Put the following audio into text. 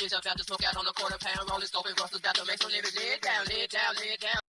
bitch about to smoke out on the quarter pound, rolling, scoping, rustles, got to make some niggas lay down, lay down, lay down.